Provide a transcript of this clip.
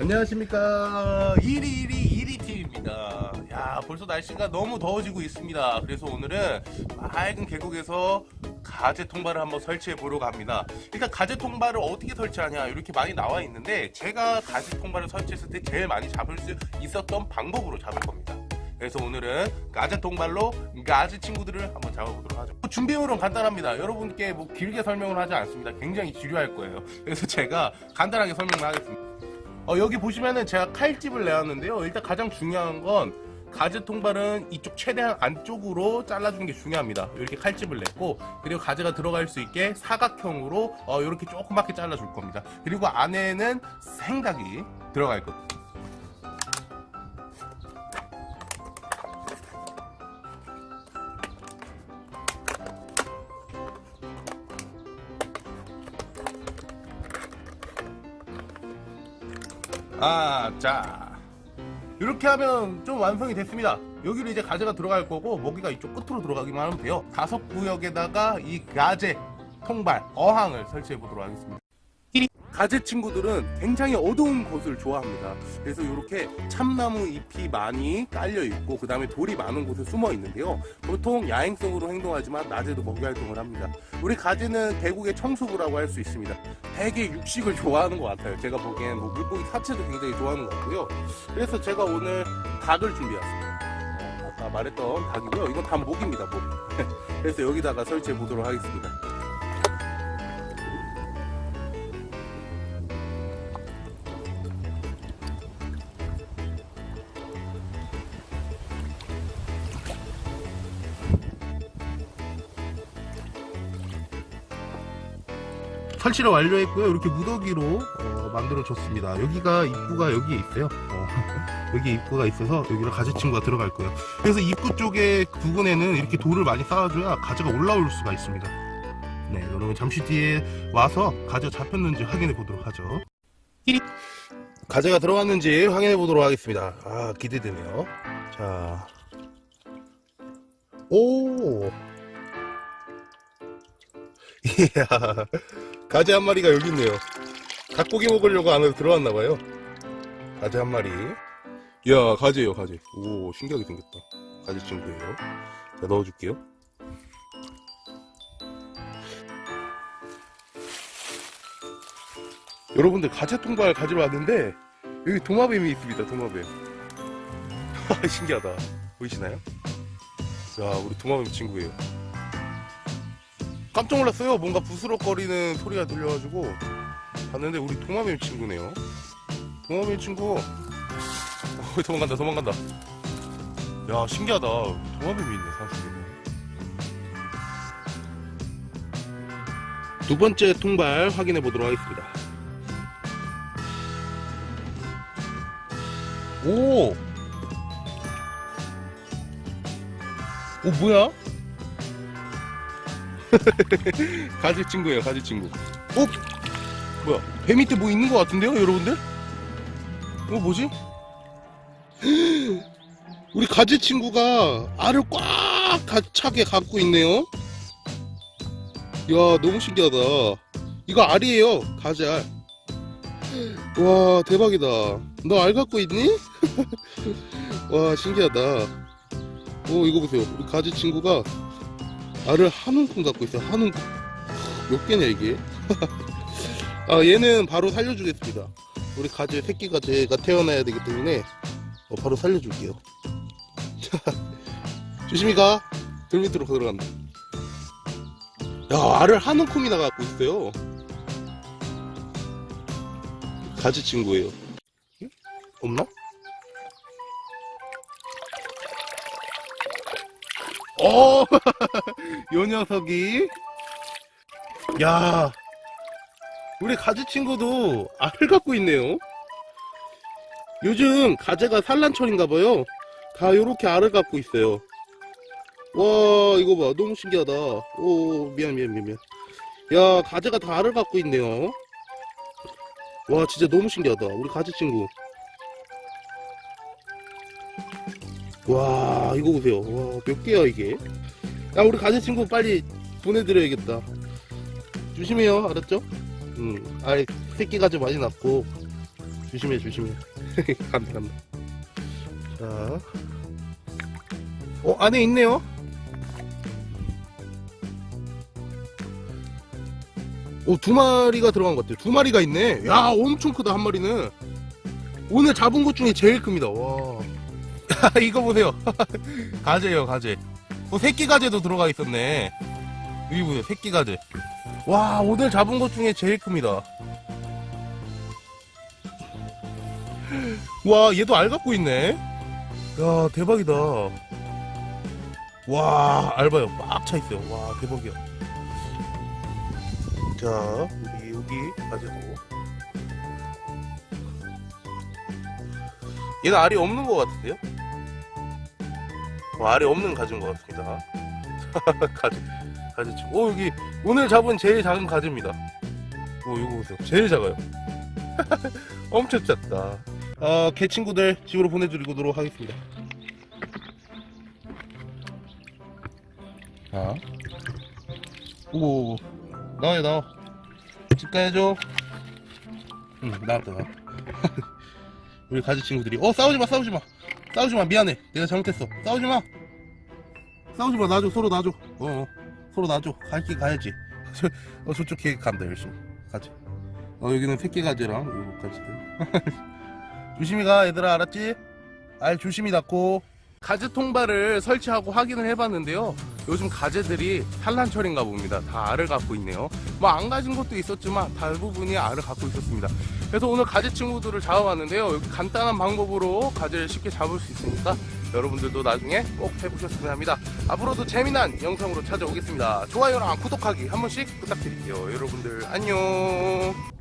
안녕하십니까. 121 1위팀입니다. 야 벌써 날씨가 너무 더워지고 있습니다. 그래서 오늘은 맑은 계곡에서 가재 통발을 한번 설치해 보려고 합니다. 일단 가재 통발을 어떻게 설치하냐 이렇게 많이 나와 있는데 제가 가재 통발을 설치했을 때 제일 많이 잡을 수 있었던 방법으로 잡을 겁니다. 그래서 오늘은 가재 통발로 가재 친구들을 한번 잡아보도록 하죠. 준비물은 간단합니다. 여러분께 뭐 길게 설명을 하지 않습니다. 굉장히 지루할 거예요. 그래서 제가 간단하게 설명을 하겠습니다 어, 여기 보시면은 제가 칼집을 내왔는데요. 일단 가장 중요한 건 가재 통발은 이쪽 최대한 안쪽으로 잘라주는 게 중요합니다. 이렇게 칼집을 냈고 그리고 가재가 들어갈 수 있게 사각형으로 어, 이렇게 조그맣게 잘라줄 겁니다. 그리고 안에는 생각이 들어갈 겁니다. 아, 자. 이렇게 하면 좀 완성이 됐습니다. 여기로 이제 가재가 들어갈 거고, 먹이가 이쪽 끝으로 들어가기만 하면 돼요. 다섯 구역에다가 이 가재, 통발, 어항을 설치해 보도록 하겠습니다. 가재 친구들은 굉장히 어두운 곳을 좋아합니다. 그래서 이렇게 참나무 잎이 많이 깔려 있고 그 다음에 돌이 많은 곳에 숨어 있는데요. 보통 야행성으로 행동하지만 낮에도 먹이 활동을 합니다. 우리 가재는 대국의 청소부라고 할 수 있습니다. 되게 육식을 좋아하는 것 같아요. 제가 보기엔 뭐 물고기 사체도 굉장히 좋아하는 것 같고요. 그래서 제가 오늘 닭을 준비했습니다. 어, 아까 말했던 닭이고요. 이건 다 목입니다. 목. 그래서 여기다가 설치해 보도록 하겠습니다. 설치를 완료했고요. 이렇게 무더기로 어, 만들어 줬습니다. 여기가 입구가 여기에 있어요. 어, 여기 입구가 있어서 여기로 가재 친구가 들어갈 거예요. 그래서 입구 쪽에 부분에는 이렇게 돌을 많이 쌓아줘야 가재가 올라올 수가 있습니다. 네, 여러분 잠시 뒤에 와서 가재 잡혔는지 확인해 보도록 하죠. 가재가 들어갔는지 확인해 보도록 하겠습니다. 아 기대되네요. 자, 오, 이야. 가재 한 마리가 여기 있네요. 닭고기 먹으려고 안으로 들어왔나봐요. 가재 한 마리. 이야, 가재요, 가재. 오, 신기하게 생겼다. 가재 친구예요. 자, 넣어줄게요. 여러분들 가재 통발 가지러 왔는데 여기 도마뱀이 있습니다. 도마뱀. 신기하다. 보이시나요? 자, 우리 도마뱀 친구예요. 깜짝 놀랐어요. 뭔가 부스럭거리는 소리가 들려가지고 봤는데 우리 도마뱀 친구네요. 도마뱀 친구. 어, 도망간다, 도망간다. 야, 신기하다. 도마뱀이 있네, 산속에. 두 번째 통발 확인해 보도록 하겠습니다. 오! 오, 뭐야? 가지 친구예요 가지 친구 어? 뭐야 배 밑에 뭐 있는 것 같은데요 여러분들? 이거 뭐지? 우리 가지 친구가 알을 꽉 차게 갖고 있네요 이야 너무 신기하다 이거 알이에요 가지 알와 대박이다 너 알 갖고 있니? 와 신기하다 오 이거 보세요 우리 가지 친구가 알을 한 움큼 갖고 있어요. 한 움큼. 몇 개냐 이게? 아 얘는 바로 살려주겠습니다. 우리 가지 새끼가 제가 태어나야 되기 때문에 어, 바로 살려줄게요. 조심히 가들 밑으로 들어간다. 야 알을 한 움큼이나 갖고 있어요. 가지 친구예요. 없나? 어, 요 녀석이. 야, 우리 가지 친구도 알을 갖고 있네요. 요즘 가재가 산란철인가봐요. 다 요렇게 알을 갖고 있어요. 와, 이거 봐. 너무 신기하다. 오, 미안, 미안, 미안, 미안. 야, 가재가 다 알을 갖고 있네요. 와, 진짜 너무 신기하다. 우리 가지 친구. 와 이거 보세요 와 몇 개야 이게 야 우리 가재 친구 빨리 보내드려야겠다 조심해요 알았죠? 음, 아이 새끼가 좀 많이 났고 조심해 조심해 간다 자 어, 안에 있네요 오, 두 마리가 들어간 것 같아요. 두 마리가 있네. 야, 엄청 크다, 한 마리는. 오늘 잡은 것 중에 제일 큽니다. 와. 이거 보세요. 가재예요, 가재. 어, 새끼 가재도 들어가 있었네. 여기 보세요, 새끼 가재. 와, 오늘 잡은 것 중에 제일 큽니다. 와, 얘도 알 갖고 있네. 야, 대박이다. 와, 알봐요. 막차 있어요. 와, 대박이야. 자, 우리 여기 가지고. 얘는 알이 없는 것 같은데요? 어, 알이 없는 가지인 것 같습니다. 가지, 가지치. 오, 여기 오늘 잡은 제일 작은 가지입니다. 오, 이거 보세요. 제일 작아요. 엄청 작다. 어, 개 친구들 집으로 보내드리도록 하겠습니다. 자. 오, 나와요, 나와. 집 가야죠. 응, 나왔다, 나왔다. 우리 가지 친구들이, 어, 싸우지 마, 싸우지 마. 싸우지 마, 미안해. 내가 잘못했어. 싸우지 마. 싸우지 마, 놔줘, 서로 놔줘. 어, 어. 서로 놔줘. 갈길 가야지. 저, 어, 저쪽 개 간다, 열심히. 가지. 어, 여기는 새끼 가지랑, 요거 가지들. 조심히 가, 얘들아, 알았지? 알 조심히 닫고. 가지 통발을 설치하고 확인을 해봤는데요. 요즘 가재들이 산란철인가 봅니다. 다 알을 갖고 있네요. 뭐 안 가진 것도 있었지만 대부분이 알을 갖고 있었습니다. 그래서 오늘 가재 친구들을 잡아봤는데요. 간단한 방법으로 가재를 쉽게 잡을 수 있으니까 여러분들도 나중에 꼭 해보셨으면 합니다. 앞으로도 재미난 영상으로 찾아오겠습니다. 좋아요랑 구독하기 한 번씩 부탁드릴게요. 여러분들 안녕.